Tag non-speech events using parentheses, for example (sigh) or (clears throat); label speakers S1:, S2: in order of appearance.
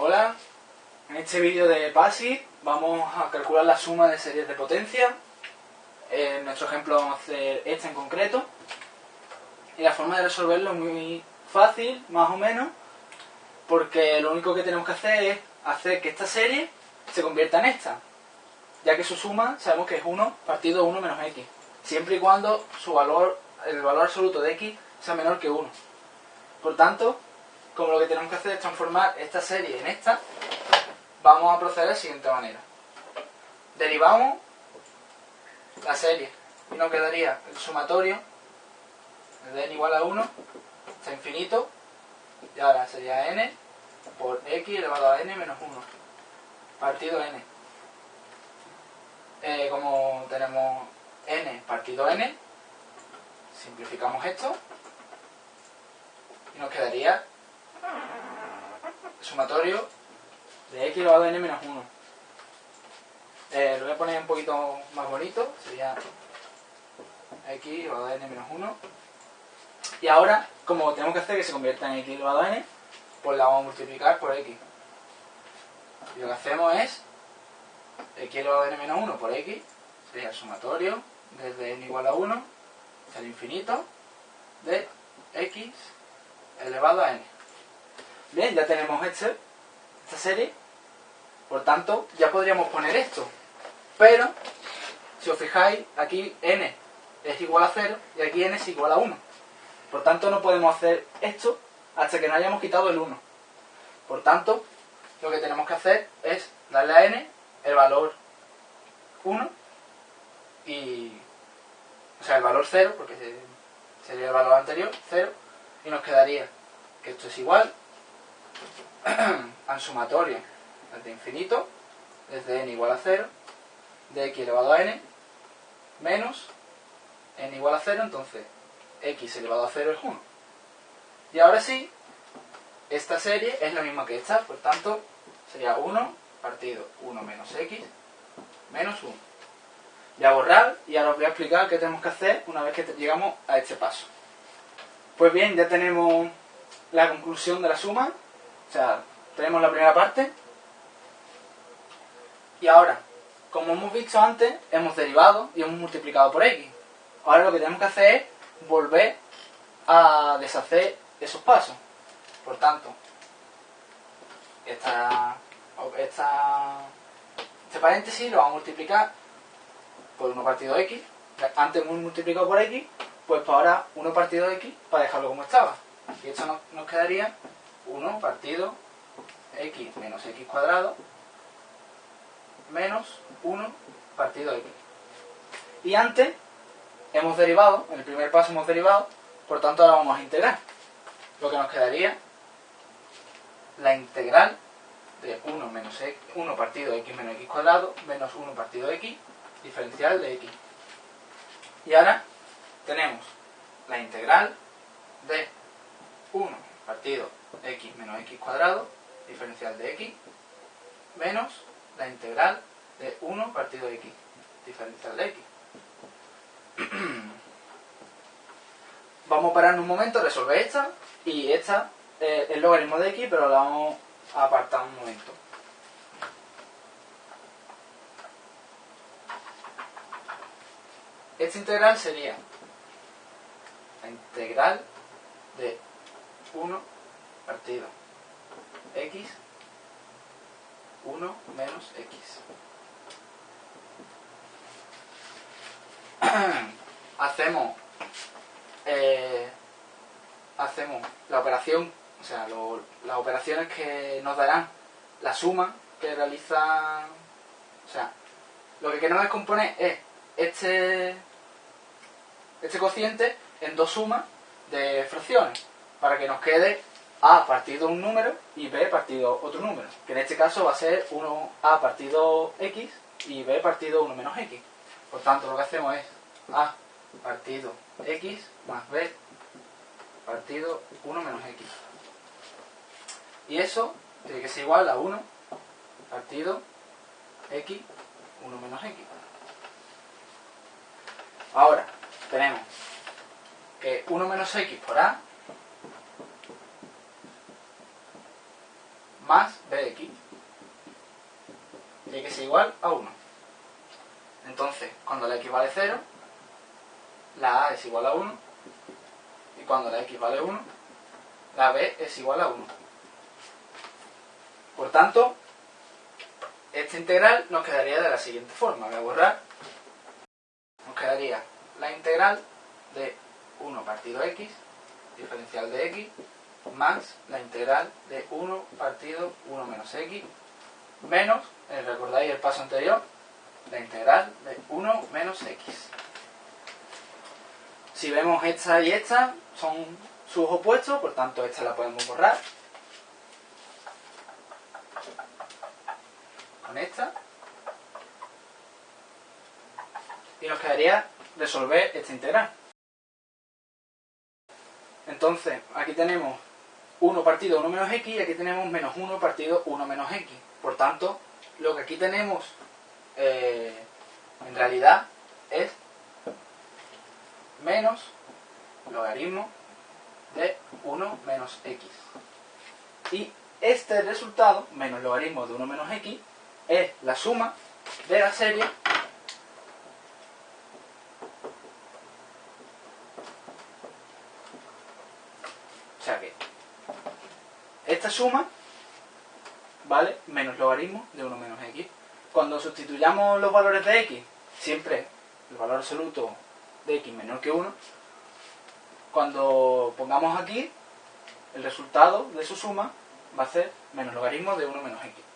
S1: Hola, en este vídeo de PASI vamos a calcular la suma de series de potencia. En nuestro ejemplo vamos a hacer esta en concreto. Y la forma de resolverlo es muy fácil, más o menos, porque lo único que tenemos que hacer es hacer que esta serie se convierta en esta, ya que su suma sabemos que es 1 partido 1 menos x, siempre y cuando su valor, el valor absoluto de x sea menor que 1. Por tanto, como lo que tenemos que hacer es transformar esta serie en esta, vamos a proceder de la siguiente manera. Derivamos la serie y nos quedaría el sumatorio de n igual a 1 hasta infinito y ahora sería n por x elevado a n menos 1 partido n. Eh, como tenemos n partido n, simplificamos esto y nos quedaría sumatorio de x elevado a n menos 1. Eh, lo voy a poner un poquito más bonito, sería x elevado a n menos 1. Y ahora, como tenemos que hacer que se convierta en x elevado a n, pues la vamos a multiplicar por x. Y lo que hacemos es x elevado a n menos 1 por x, sería el sumatorio desde n igual a 1 hasta el infinito de x elevado a n. Bien, ya tenemos este, esta serie. Por tanto, ya podríamos poner esto. Pero, si os fijáis, aquí n es igual a 0 y aquí n es igual a 1. Por tanto, no podemos hacer esto hasta que no hayamos quitado el 1. Por tanto, lo que tenemos que hacer es darle a n el valor 1 y... o sea, el valor 0, porque sería el valor anterior, 0, y nos quedaría que esto es igual (clears throat) al sumatorio desde infinito, desde n igual a 0, de x elevado a n, menos n igual a 0, entonces x elevado a 0 es 1. Y ahora sí, esta serie es la misma que esta, por tanto, sería 1 partido 1 menos x menos 1. Voy a borrar y ahora os voy a explicar qué tenemos que hacer una vez que llegamos a este paso. Pues bien, ya tenemos la conclusión de la suma, o sea, tenemos la primera parte. Y ahora, como hemos visto antes, hemos derivado y hemos multiplicado por x. Ahora lo que tenemos que hacer es volver a deshacer esos pasos. Por tanto, esta, esta, este paréntesis lo vamos a multiplicar por 1 partido x. Antes hemos multiplicado por x, pues ahora 1 partido x para dejarlo como estaba. Y esto nos, nos quedaría 1 partido x menos x cuadrado menos 1 partido x. Y antes hemos derivado, en el primer paso hemos derivado, por tanto ahora vamos a integrar. Lo que nos quedaría la integral de 1 menos x, 1 partido x menos x cuadrado menos 1 partido x diferencial de x. Y ahora tenemos la integral de 1 partido x menos x cuadrado, diferencial de x, menos la integral de 1 partido de x, diferencial de x. (clears throat) vamos a parar un momento, resolver esta, y esta es el logaritmo de x, pero la vamos a apartar un momento. Esta integral sería la integral de 1 partido x 1 menos x. (clears throat) hacemos eh, hacemos la operación, o sea, las operaciones que nos darán la suma que realiza, o sea, lo que queremos descomponer es este, este cociente en dos sumas de fracciones para que nos quede a partido un número y b partido otro número, que en este caso va a ser 1a partido x y b partido 1 menos x. Por tanto, lo que hacemos es a partido x más b partido 1 menos x. Y eso tiene que ser igual a 1 partido x 1 menos x. Ahora, tenemos que 1 menos x por a más b de x. Tiene que ser igual a 1. Entonces, cuando la x vale 0, la a es igual a 1. Y cuando la x vale 1, la b es igual a 1. Por tanto, esta integral nos quedaría de la siguiente forma. Voy a borrar. Nos quedaría la integral de 1 partido x, diferencial de x, más la integral de 1 partido 1 menos x, menos, eh, recordáis el paso anterior, la integral de 1 menos x. Si vemos esta y esta, son sus opuestos, por tanto esta la podemos borrar. Con esta. Y nos quedaría resolver esta integral. Entonces, aquí tenemos 1 partido 1 menos x y aquí tenemos menos 1 partido 1 menos x. Por tanto, lo que aquí tenemos eh, en realidad es menos logaritmo de 1 menos x. Y este resultado, menos logaritmo de 1 menos x, es la suma de la serie o sea que esta suma vale menos logaritmo de 1 menos x. Cuando sustituyamos los valores de x, siempre el valor absoluto de x menor que 1, cuando pongamos aquí, el resultado de su suma va a ser menos logaritmo de 1 menos x.